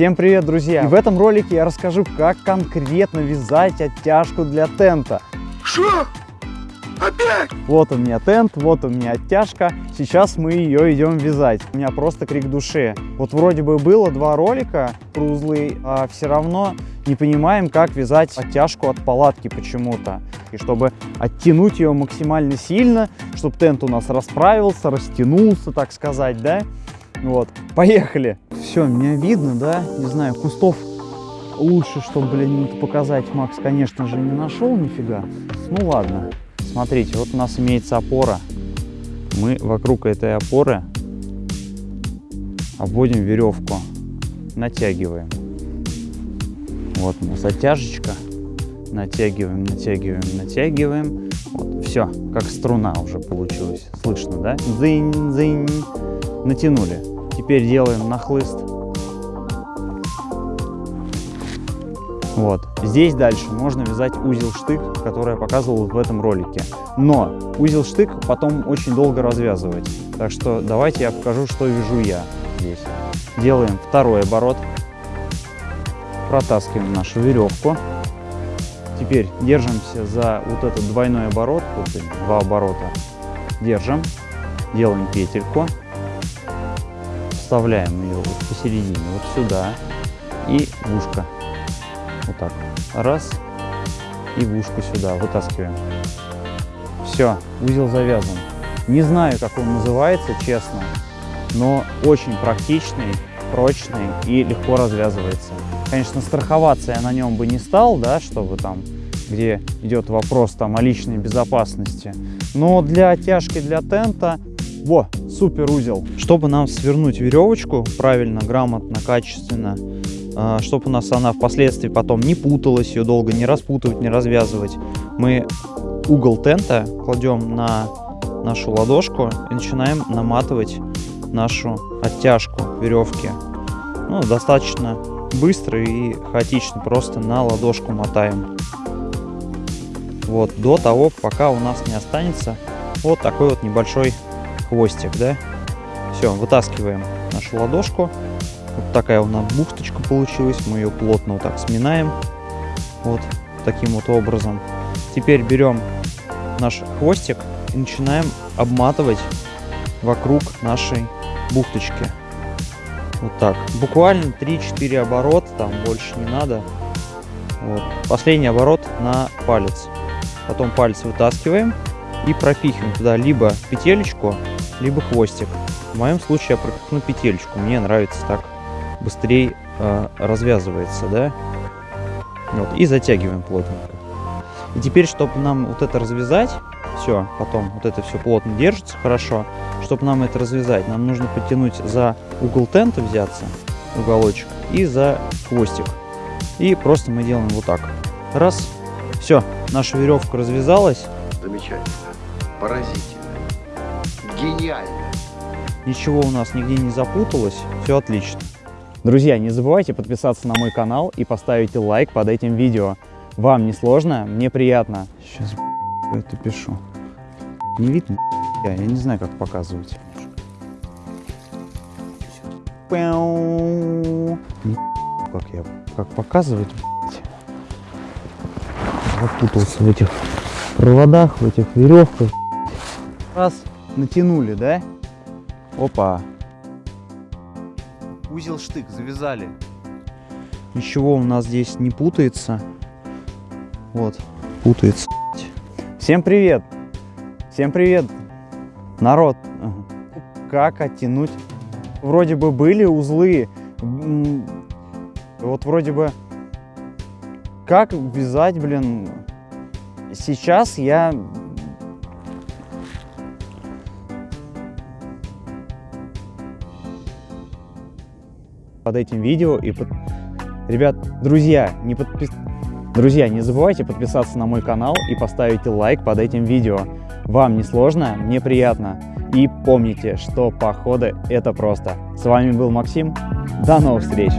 Всем привет, друзья! И в этом ролике я расскажу, как конкретно вязать оттяжку для тента. Что? Опять? Вот у меня тент, вот у меня оттяжка. Сейчас мы ее идем вязать. У меня просто крик души. Вот вроде бы было два ролика про узлы, а все равно не понимаем, как вязать оттяжку от палатки почему-то. И чтобы оттянуть ее максимально сильно, чтобы тент у нас расправился, растянулся, так сказать, да? Вот, поехали. Все, меня видно, да? Не знаю, кустов лучше, чтобы, блин, показать, Макс, конечно же, не нашел нифига. Ну ладно. Смотрите, вот у нас имеется опора. Мы вокруг этой опоры обводим веревку, натягиваем. Вот у нас оттяжечка. Натягиваем, натягиваем, натягиваем. Вот, все, как струна уже получилось. Слышно, да? Зынь, зынь. Натянули. Теперь делаем нахлыст. Вот. Здесь дальше можно вязать узел-штык, который я показывал в этом ролике. Но узел-штык потом очень долго развязывать. Так что давайте я покажу, что вяжу я здесь. Делаем второй оборот. Протаскиваем нашу веревку. Теперь держимся за вот этот двойной оборот, вот два оборота. Держим. Делаем петельку. Вставляем ее вот посередине, вот сюда. И в ушко. Вот так. Раз. И в ушко сюда. Вытаскиваем. Все, узел завязан. Не знаю, как он называется, честно, но очень практичный, прочный и легко развязывается. Конечно, страховаться я на нем бы не стал, да, чтобы там, где идет вопрос там о личной безопасности. Но для оттяжки для тента, во, супер узел. Чтобы нам свернуть веревочку правильно, грамотно, качественно, чтобы у нас она впоследствии потом не путалась, ее долго не распутывать, не развязывать, мы угол тента кладем на нашу ладошку и начинаем наматывать нашу оттяжку веревки. Ну, достаточно быстро и хаотично, просто на ладошку мотаем. Вот, до того, пока у нас не останется вот такой вот небольшой хвостик, да. Все, вытаскиваем нашу ладошку. Вот такая у нас бухточка получилась. Мы ее плотно вот так сминаем. Вот таким вот образом. Теперь берем наш хвостик и начинаем обматывать вокруг нашей бухточки. Вот так. Буквально 3-4 оборота, там больше не надо. Вот. Последний оборот на палец. Потом палец вытаскиваем и пропихиваем туда либо петелечку, либо хвостик. В моем случае я пропихну петелечку. Мне нравится так быстрее э, развязывается, да? Вот, и затягиваем плотненько. И теперь, чтобы нам вот это развязать, все, потом вот это все плотно держится хорошо, чтобы нам это развязать, нам нужно подтянуть за угол тента взяться, уголочек, и за хвостик. И просто мы делаем вот так. Раз, все, наша веревка развязалась. Замечательно, поразительно, гениально. Ничего у нас нигде не запуталось, все отлично. Друзья, не забывайте подписаться на мой канал и поставить лайк под этим видео. Вам не сложно, мне приятно. Сейчас это пишу. Не видно? Я, я не знаю, как показывать. Как я как показывать? Запутался в этих проводах, в этих веревках. Раз, натянули, да? Опа, узел штык завязали. Ничего у нас здесь не путается. Вот, путается. Всем привет! Всем привет, народ! Как оттянуть? Вроде бы были узлы. Вот вроде бы... Как вязать, блин? Сейчас я под этим видео. И под... ребят друзья не подпис друзья не забывайте подписаться на мой канал и поставить лайк под этим видео. Вам не сложно мне приятно. И помните что походы это просто. С вами был максим. До новых встреч